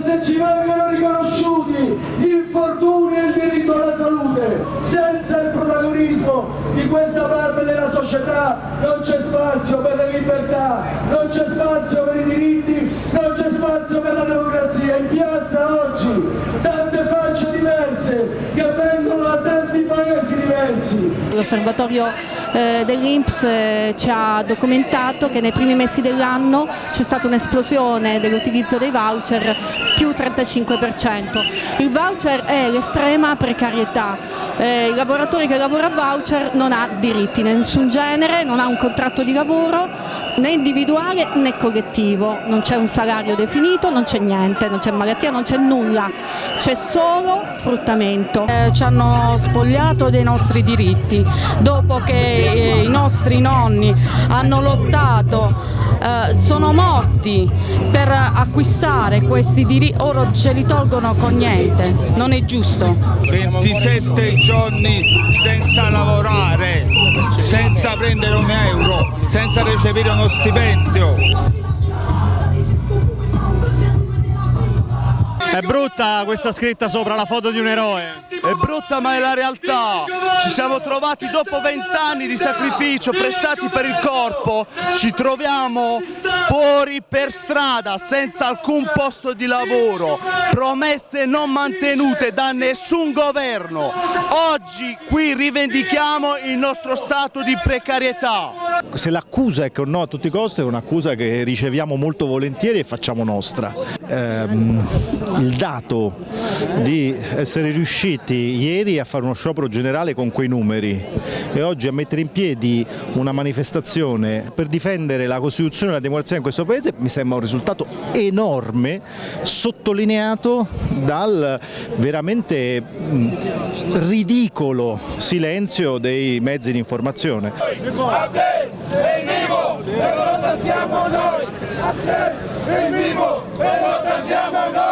se ci vengono riconosciuti gli infortuni e il diritto alla salute, senza il protagonismo di questa parte della società non c'è spazio per le libertà, non c'è spazio per i diritti, non c'è spazio per la democrazia. In piazza oggi tante facce diverse che vengono da tanti paesi diversi. L'osservatorio eh, dell'Inps eh, ci ha documentato che nei primi mesi dell'anno c'è stata un'esplosione dell'utilizzo dei voucher più 35%. Il voucher è l'estrema precarietà. Eh, il lavoratore che lavora a voucher non ha diritti di nessun genere, non ha un contratto di lavoro né individuale né collettivo, non c'è un salario definito, non c'è niente, non c'è malattia, non c'è nulla, c'è solo sfruttamento. Eh, ci hanno spogliato dei nostri diritti. Dopo che eh, i nostri nonni hanno lottato, eh, sono morti per acquistare questi diritti, ora ce li tolgono con niente, non è giusto. 27 giorni senza lavorare, senza prendere un euro, senza recepire uno stipendio. È brutta questa scritta sopra la foto di un eroe. È brutta ma è la realtà. Ci siamo trovati dopo vent'anni di sacrificio prestati per il corpo, ci troviamo fuori per strada senza alcun posto di lavoro, promesse non mantenute da nessun governo. Oggi qui rivendichiamo il nostro stato di precarietà. Se l'accusa è che un no a tutti i costi è un'accusa che riceviamo molto volentieri e facciamo nostra. Ehm, dato di essere riusciti ieri a fare uno sciopero generale con quei numeri e oggi a mettere in piedi una manifestazione per difendere la Costituzione e la democrazia in questo Paese mi sembra un risultato enorme sottolineato dal veramente ridicolo silenzio dei mezzi di informazione. e lotta siamo noi! È vivo e lotta siamo noi!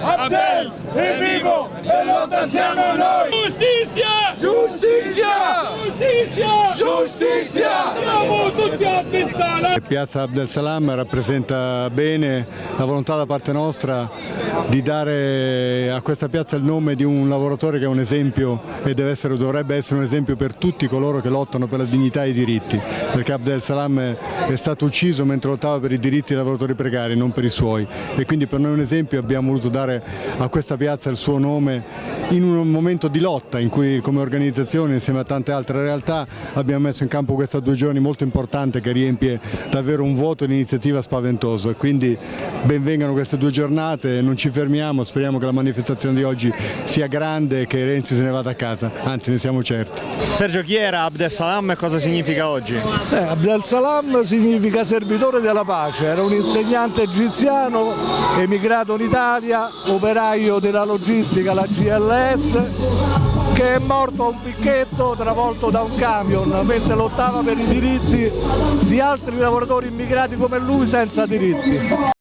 Abdel, è vivo e lotta siamo noi! Piazza Abdel Salam rappresenta bene la volontà da parte nostra di dare a questa piazza il nome di un lavoratore che è un esempio e essere, dovrebbe essere un esempio per tutti coloro che lottano per la dignità e i diritti, perché Abdel Salam è stato ucciso mentre lottava per i diritti dei lavoratori precari, non per i suoi. E quindi per noi è un esempio abbiamo voluto dare a questa piazza il suo nome in un momento di lotta in cui come organizzazione insieme a tante altre realtà abbiamo messo in campo questa due giorni molto importante che riempie davvero un vuoto di iniziativa spaventoso e quindi benvengano queste due giornate, non ci fermiamo, speriamo che la manifestazione di oggi sia grande e che Renzi se ne vada a casa, anzi ne siamo certi. Sergio chi era Abdel Salam e cosa significa oggi? Eh, Abdel Salam significa servitore della pace, era un insegnante egiziano emigrato in Italia, operaio della logistica, la GLS, che è morto a un picchetto travolto da un camion mentre lottava per i diritti di altri lavoratori immigrati come lui senza diritti.